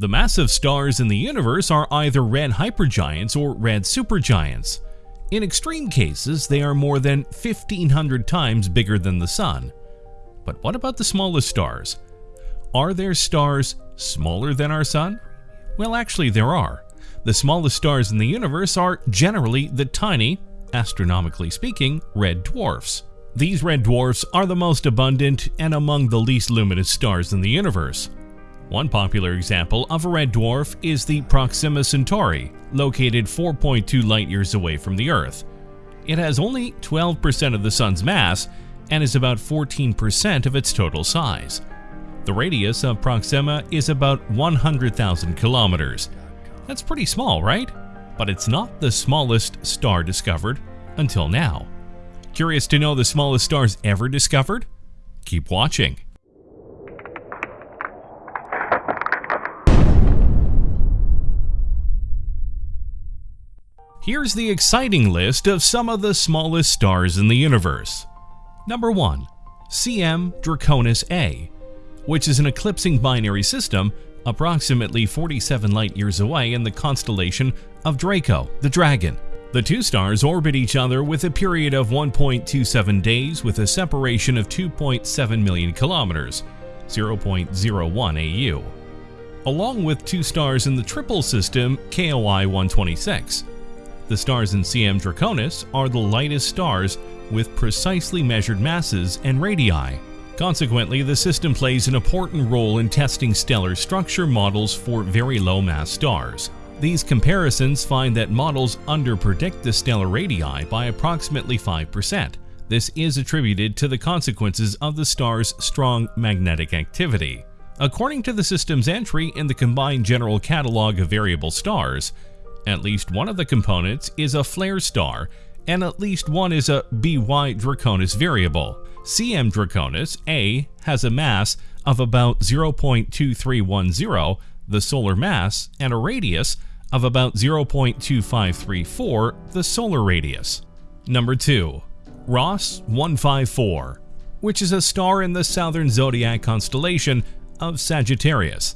The massive stars in the universe are either red hypergiants or red supergiants. In extreme cases, they are more than 1500 times bigger than the Sun. But what about the smallest stars? Are there stars smaller than our Sun? Well, actually, there are. The smallest stars in the universe are generally the tiny, astronomically speaking, red dwarfs. These red dwarfs are the most abundant and among the least luminous stars in the universe. One popular example of a red dwarf is the Proxima Centauri, located 4.2 light-years away from the Earth. It has only 12% of the Sun's mass and is about 14% of its total size. The radius of Proxima is about 100,000 kilometers. That's pretty small, right? But it's not the smallest star discovered until now. Curious to know the smallest stars ever discovered? Keep watching. Here's the exciting list of some of the smallest stars in the universe. Number 1. CM Draconis A, which is an eclipsing binary system approximately 47 light-years away in the constellation of Draco, the Dragon. The two stars orbit each other with a period of 1.27 days with a separation of 2.7 million kilometers, 0.01 AU, along with two stars in the triple system KOI 126. The stars in CM Draconis are the lightest stars with precisely measured masses and radii. Consequently, the system plays an important role in testing stellar structure models for very low mass stars. These comparisons find that models underpredict the stellar radii by approximately 5%. This is attributed to the consequences of the star's strong magnetic activity. According to the system's entry in the Combined General Catalog of Variable Stars, at least one of the components is a flare star and at least one is a BY Draconis variable. CM Draconis A has a mass of about 0.2310, the solar mass, and a radius of about 0.2534, the solar radius. Number 2. Ross 154, which is a star in the southern zodiac constellation of Sagittarius.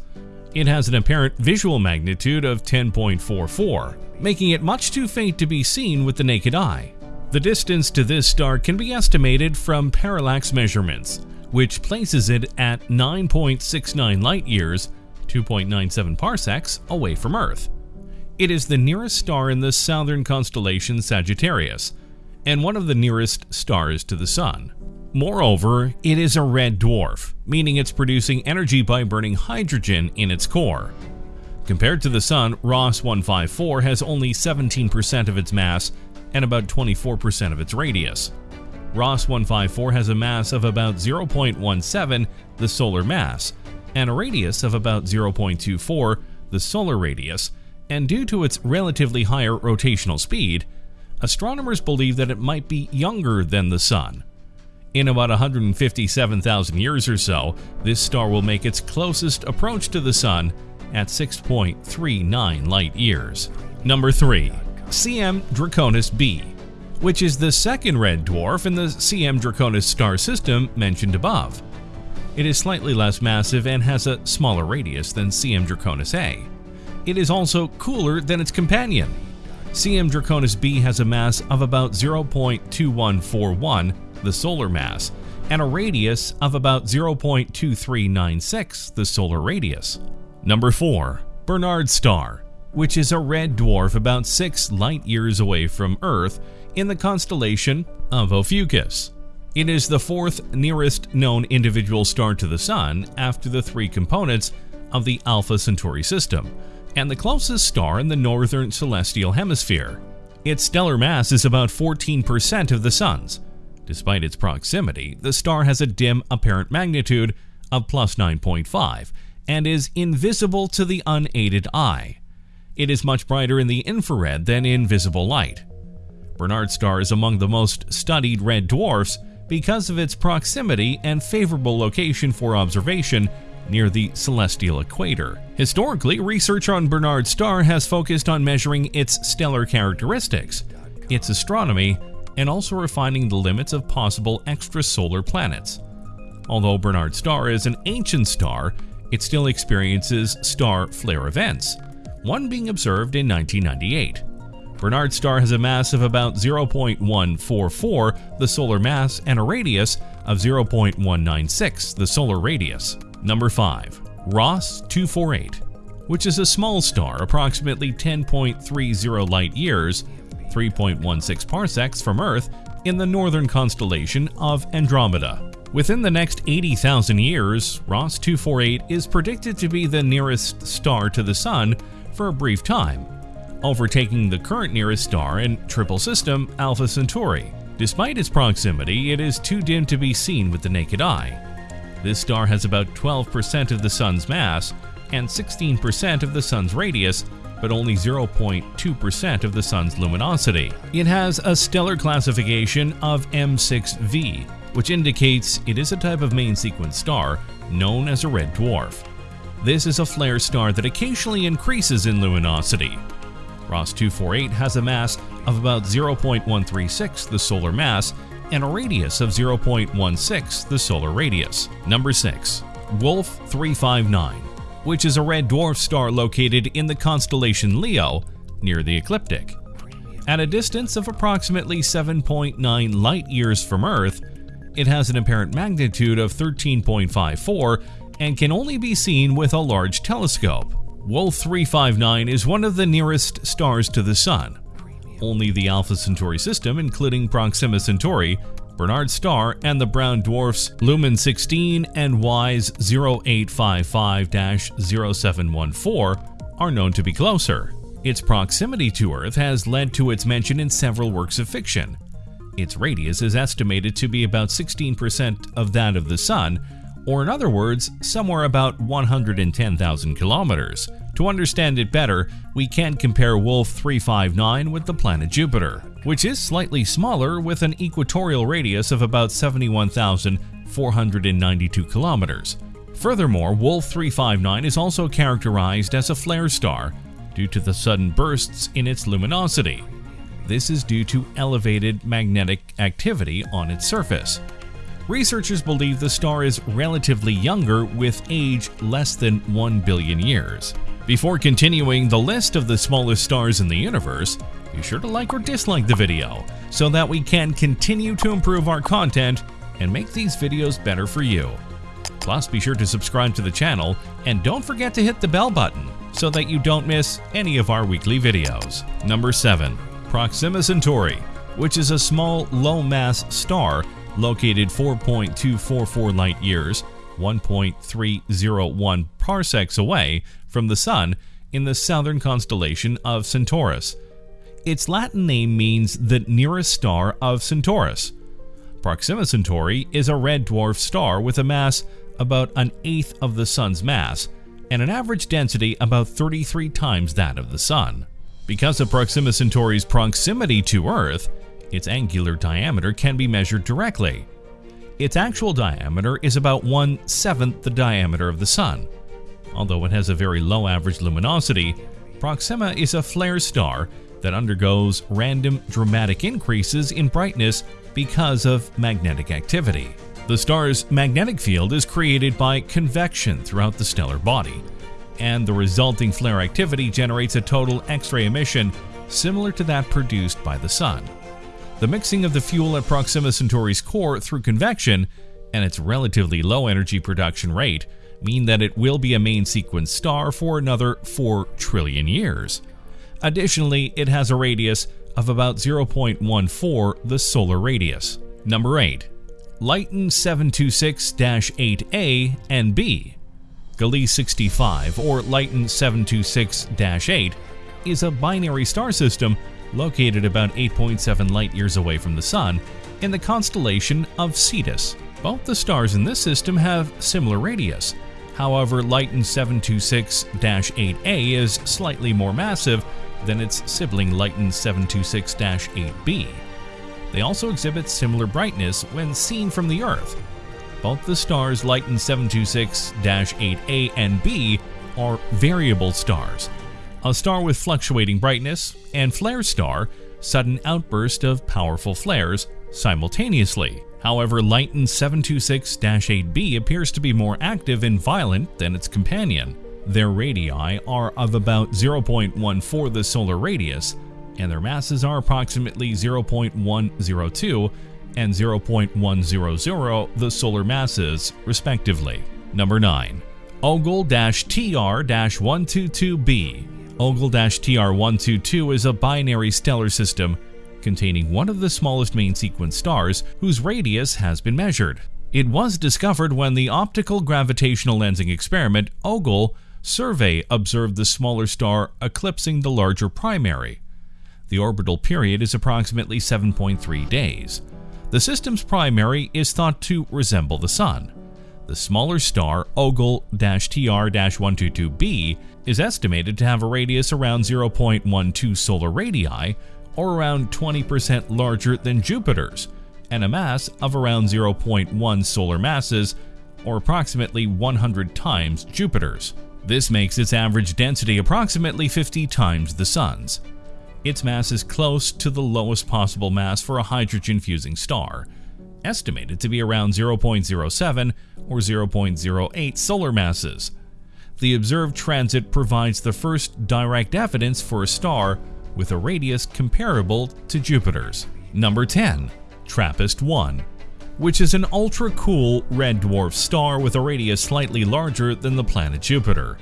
It has an apparent visual magnitude of 10.44, making it much too faint to be seen with the naked eye. The distance to this star can be estimated from parallax measurements, which places it at 9.69 light-years, 2.97 parsecs, away from Earth. It is the nearest star in the southern constellation Sagittarius, and one of the nearest stars to the Sun. Moreover, it is a red dwarf, meaning it's producing energy by burning hydrogen in its core. Compared to the Sun, Ross 154 has only 17% of its mass and about 24% of its radius. Ross 154 has a mass of about 0.17, the solar mass, and a radius of about 0.24, the solar radius, and due to its relatively higher rotational speed, astronomers believe that it might be younger than the Sun. In about 157,000 years or so, this star will make its closest approach to the Sun at 6.39 light-years. Number 3. CM Draconis b, which is the second red dwarf in the CM Draconis star system mentioned above. It is slightly less massive and has a smaller radius than CM Draconis a. It is also cooler than its companion. CM Draconis b has a mass of about 0.2141 the solar mass, and a radius of about 0.2396, the solar radius. Number 4. Barnard Star, which is a red dwarf about 6 light-years away from Earth in the constellation of Ophiuchus. It is the fourth nearest known individual star to the Sun after the three components of the Alpha Centauri system, and the closest star in the northern celestial hemisphere. Its stellar mass is about 14% of the Sun's, Despite its proximity, the star has a dim apparent magnitude of plus 9.5 and is invisible to the unaided eye. It is much brighter in the infrared than in visible light. Bernard's star is among the most studied red dwarfs because of its proximity and favorable location for observation near the celestial equator. Historically, research on Bernard's star has focused on measuring its stellar characteristics, its astronomy, and also refining the limits of possible extrasolar planets. Although Barnard star is an ancient star, it still experiences star flare events, one being observed in 1998. Barnard star has a mass of about 0.144, the solar mass, and a radius of 0.196, the solar radius. Number 5. Ross 248, which is a small star approximately 10.30 light years, 3.16 parsecs from Earth, in the northern constellation of Andromeda. Within the next 80,000 years, Ross 248 is predicted to be the nearest star to the Sun for a brief time, overtaking the current nearest star in triple system Alpha Centauri. Despite its proximity, it is too dim to be seen with the naked eye. This star has about 12% of the Sun's mass and 16% of the Sun's radius, but only 0.2% of the Sun's luminosity. It has a stellar classification of M6V, which indicates it is a type of main sequence star known as a red dwarf. This is a flare star that occasionally increases in luminosity. Ross 248 has a mass of about 0.136 the solar mass and a radius of 0.16 the solar radius. Number 6. Wolf 359, which is a red dwarf star located in the constellation Leo near the ecliptic. At a distance of approximately 7.9 light years from Earth, it has an apparent magnitude of 13.54 and can only be seen with a large telescope. Wolf 359 is one of the nearest stars to the Sun. Only the Alpha Centauri system, including Proxima Centauri, Barnard Star, and the brown dwarfs Luhman 16 and WISE 0855-0714, are known to be closer. Its proximity to Earth has led to its mention in several works of fiction. Its radius is estimated to be about 16% of that of the Sun, or in other words, somewhere about 110,000 kilometers. To understand it better, we can compare Wolf 359 with the planet Jupiter, which is slightly smaller with an equatorial radius of about 71,492 kilometers. Furthermore, Wolf 359 is also characterized as a flare star due to the sudden bursts in its luminosity. This is due to elevated magnetic activity on its surface. Researchers believe the star is relatively younger with age less than 1 billion years. Before continuing the list of the smallest stars in the universe, be sure to like or dislike the video so that we can continue to improve our content and make these videos better for you. Plus, be sure to subscribe to the channel and don't forget to hit the bell button so that you don't miss any of our weekly videos. Number 7. Proxima Centauri, which is a small low-mass star located 4.244 light years, 1.301 parsecs away from the Sun in the southern constellation of Centaurus. Its Latin name means the nearest star of Centaurus. Proxima Centauri is a red dwarf star with a mass about an eighth of the Sun's mass and an average density about 33 times that of the Sun. Because of Proxima Centauri's proximity to Earth, its angular diameter can be measured directly. Its actual diameter is about one-seventh the diameter of the Sun. Although it has a very low average luminosity, Proxima is a flare star that undergoes random dramatic increases in brightness because of magnetic activity. The star's magnetic field is created by convection throughout the stellar body, and the resulting flare activity generates a total X-ray emission similar to that produced by the Sun. The mixing of the fuel at Proxima Centauri's core through convection and its relatively low energy production rate mean that it will be a main sequence star for another 4 trillion years. Additionally, it has a radius of about 0.14 the solar radius. Number 8. Luyten 726-8A and B Gliese 65 or Luyten 726-8 is a binary star system located about 8.7 light-years away from the Sun in the constellation of Cetus. Both the stars in this system have similar radius. However, Luyten 726-8A is slightly more massive than its sibling Luyten 726-8B. They also exhibit similar brightness when seen from the Earth. Both the stars Luyten 726-8A and B are variable stars, a star with fluctuating brightness, and flare star, sudden outburst of powerful flares simultaneously. However, Luyten 726-8b appears to be more active and violent than its companion. Their radii are of about 0.14 the solar radius, and their masses are approximately 0.102 and 0.100 the solar masses, respectively. Number 9. Ogle-TR-122b Ogle-TR-122 is a binary stellar system containing one of the smallest main sequence stars whose radius has been measured. It was discovered when the optical gravitational lensing experiment OGLE survey observed the smaller star eclipsing the larger primary. The orbital period is approximately 7.3 days. The system's primary is thought to resemble the Sun. The smaller star, Ogle-TR-122b, is estimated to have a radius around 0.12 solar radii, or around 20% larger than Jupiter's, and a mass of around 0.1 solar masses, or approximately 100 times Jupiter's. This makes its average density approximately 50 times the Sun's. Its mass is close to the lowest possible mass for a hydrogen-fusing star, estimated to be around 0.07 or 0.08 solar masses. The observed transit provides the first direct evidence for a star with a radius comparable to Jupiter's. Number 10. TRAPPIST-1 which is an ultra-cool red dwarf star with a radius slightly larger than the planet Jupiter,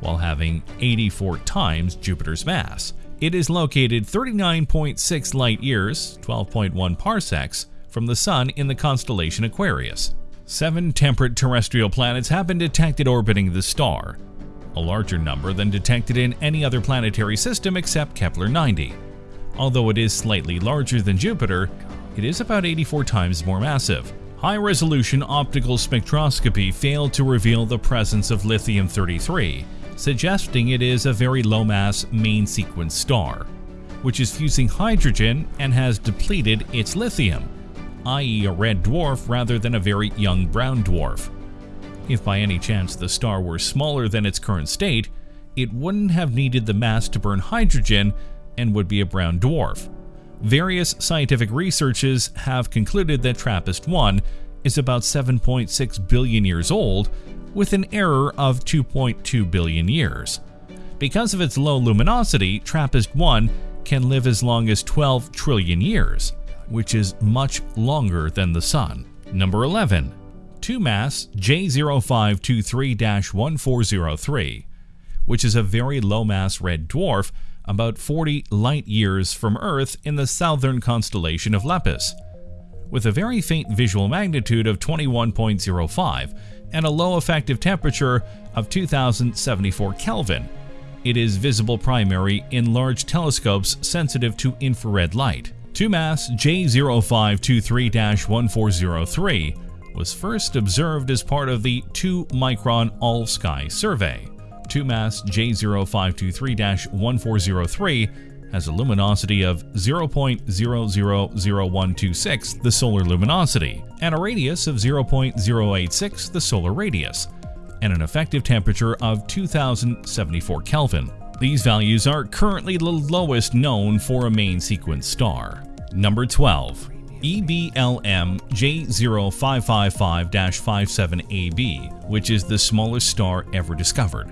while having 84 times Jupiter's mass. It is located 39.6 light-years 12.1 parsecs from the Sun in the constellation Aquarius. Seven temperate terrestrial planets have been detected orbiting the star, a larger number than detected in any other planetary system except Kepler-90. Although it is slightly larger than Jupiter, it is about 84 times more massive. High-resolution optical spectroscopy failed to reveal the presence of lithium-33, suggesting it is a very low-mass main sequence star, which is fusing hydrogen and has depleted its lithium, i.e. a red dwarf rather than a very young brown dwarf. If by any chance the star were smaller than its current state, it wouldn't have needed the mass to burn hydrogen and would be a brown dwarf. Various scientific researches have concluded that TRAPPIST-1 is about 7.6 billion years old, with an error of 2.2 billion years. Because of its low luminosity, TRAPPIST-1 can live as long as 12 trillion years, which is much longer than the Sun. Number 11. 2MASS J0523-1403, which is a very low-mass red dwarf about 40 light-years from Earth in the southern constellation of Lepus. With a very faint visual magnitude of 21.05 and a low effective temperature of 2074 Kelvin, it is visible primary in large telescopes sensitive to infrared light. 2MASS J0523-1403 was first observed as part of the 2-micron all-sky survey. 2MASS J0523-1403 has a luminosity of 0.000126 the solar luminosity and a radius of 0.086 the solar radius and an effective temperature of 2074 Kelvin. These values are currently the lowest known for a main sequence star. Number 12. EBLM J0555-57AB, which is the smallest star ever discovered.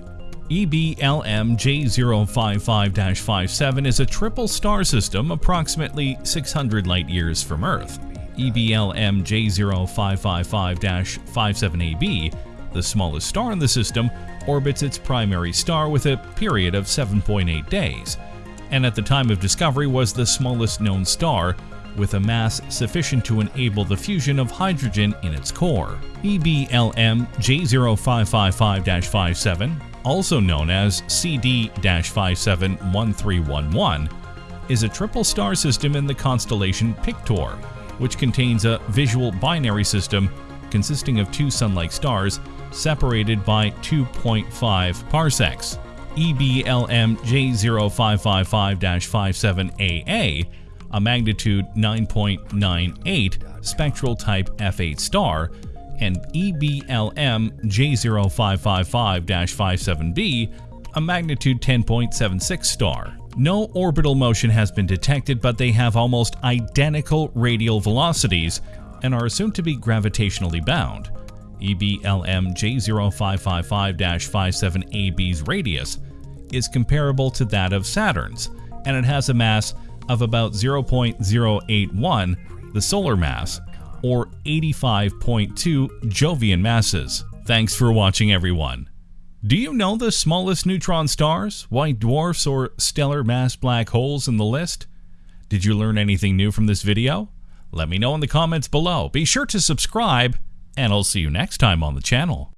EBLM J055-57 is a triple star system approximately 600 light-years from Earth. EBLM J0555-57AB, the smallest star in the system, orbits its primary star with a period of 7.8 days, and at the time of discovery was the smallest known star with a mass sufficient to enable the fusion of hydrogen in its core. EBLM J0555-57, also known as CD-571311, is a triple star system in the constellation Pictor, which contains a visual binary system consisting of two Sun-like stars separated by 2.5 parsecs. EBLM J0555-57AA a magnitude 9.98 spectral type F8 star, and EBLM J0555-57b, a magnitude 10.76 star. No orbital motion has been detected, but they have almost identical radial velocities and are assumed to be gravitationally bound. EBLM J0555-57AB's radius is comparable to that of Saturn's, and it has a mass of about 0.081, the solar mass, or 85.2 Jovian masses. Thanks for watching everyone. Do you know the smallest neutron stars, white dwarfs, or stellar mass black holes in the list? Did you learn anything new from this video? Let me know in the comments below. Be sure to subscribe, and I'll see you next time on the channel.